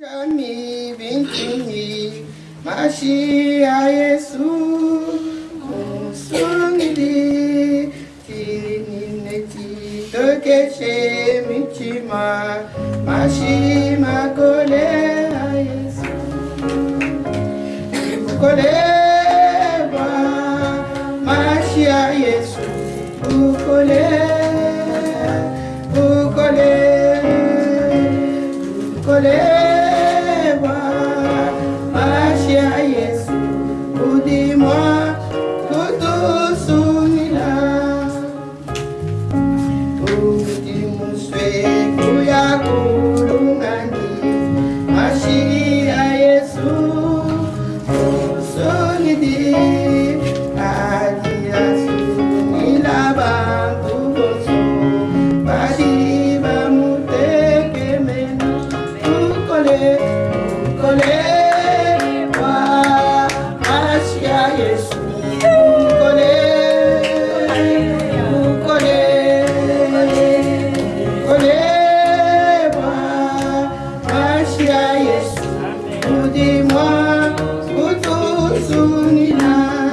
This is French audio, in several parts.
Jami bintuni Mashia Yesu Musungili Tinineti Tokeshe Michima Mashima Kole Yesu. Kole Krishna.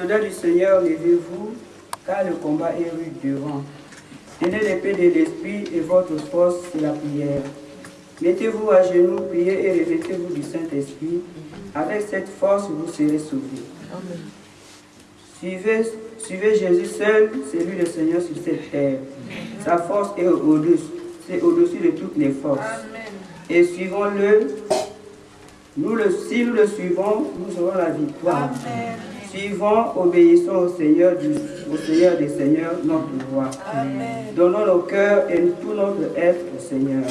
Soldats du Seigneur, levez-vous, car le combat est rude devant. Tenez l'épée de l'Esprit et votre force, c'est la prière. Mettez-vous à genoux, priez et revêtez-vous du Saint-Esprit. Avec cette force, vous serez sauvés. Suivez, suivez Jésus seul, c'est lui le Seigneur sur cette terre. Sa force est au-dessus, c'est au-dessus de toutes les forces. Et suivons-le. Nous le, si nous le suivons, nous aurons la victoire. Suivons, obéissons au Seigneur, du, au Seigneur des Seigneurs, notre roi. Donnons nos cœurs et tout notre être au Seigneur.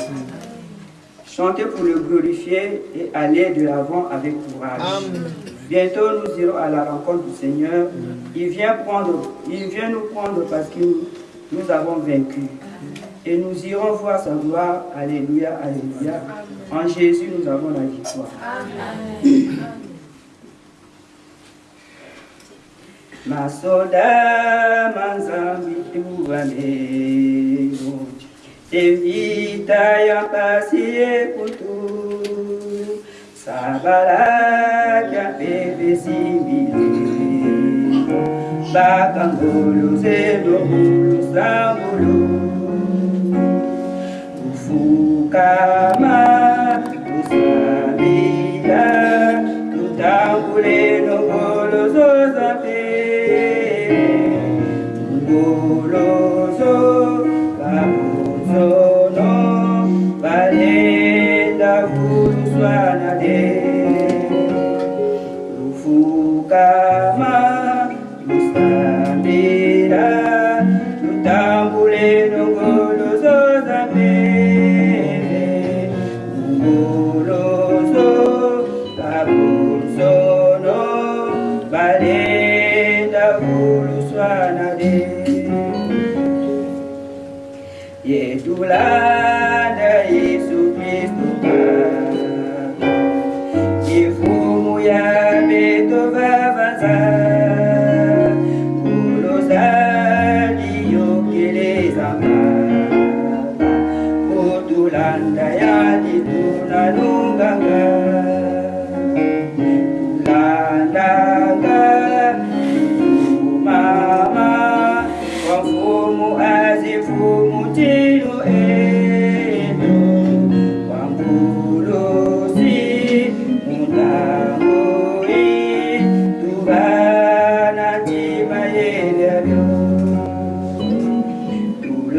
Chantez pour le glorifier et aller de l'avant avec courage. Bientôt nous irons à la rencontre du Seigneur. Il vient, prendre, il vient nous prendre parce que nous, nous avons vaincu. Et nous irons voir sa gloire. Alléluia, Alléluia. En Jésus, nous avons la victoire. Masoda manzambi tuameu Evita yampasie kutu Sabara kia pepe simile Bakangolo zedobulu sambulu Ufuka ma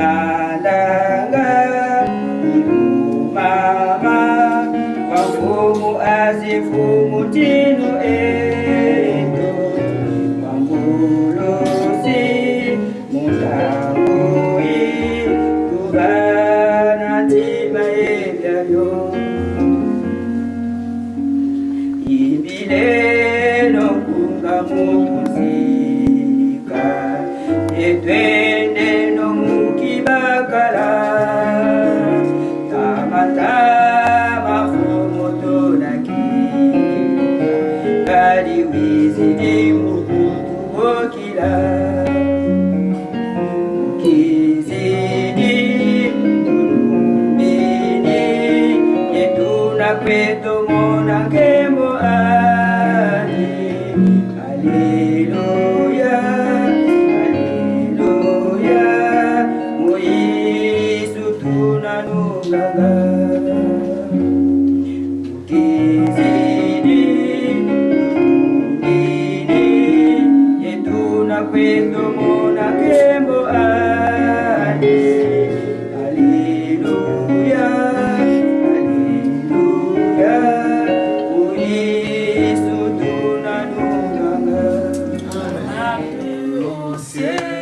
La la la, mama wafumu azifu mutii você.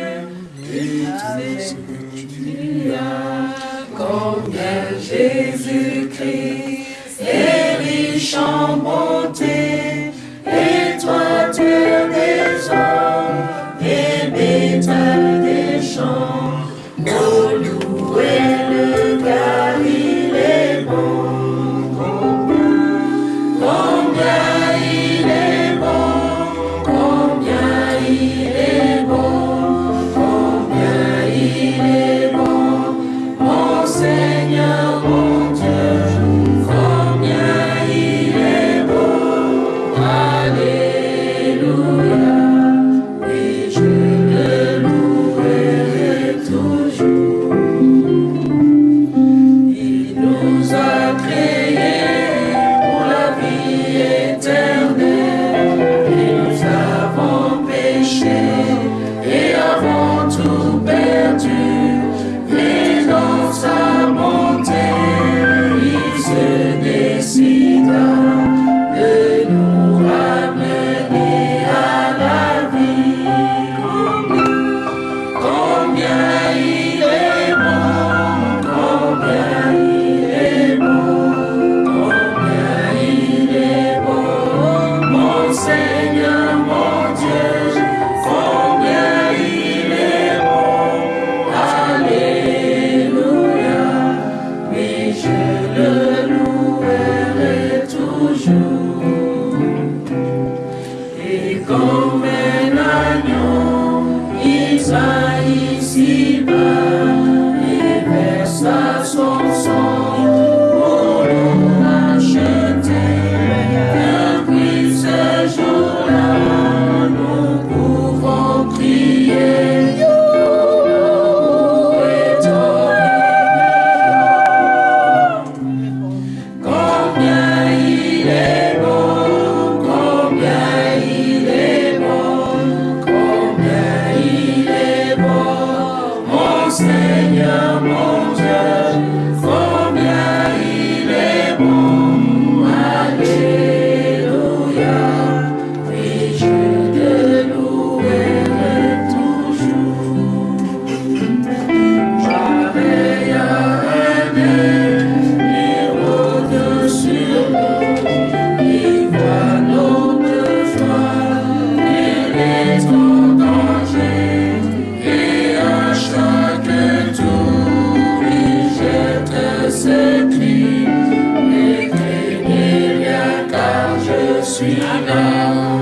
sweet.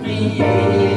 me.